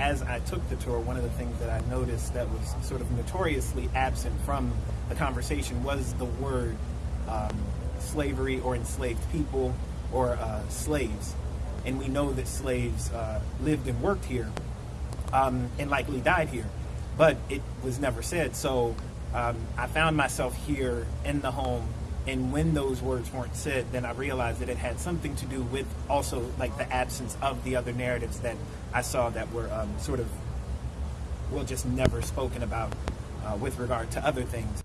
as I took the tour, one of the things that I noticed that was sort of notoriously absent from the conversation was the word um, slavery or enslaved people or uh, slaves. And we know that slaves uh, lived and worked here um, and likely died here, but it was never said. So um, I found myself here in the home and when those words weren't said then i realized that it had something to do with also like the absence of the other narratives that i saw that were um, sort of well just never spoken about uh, with regard to other things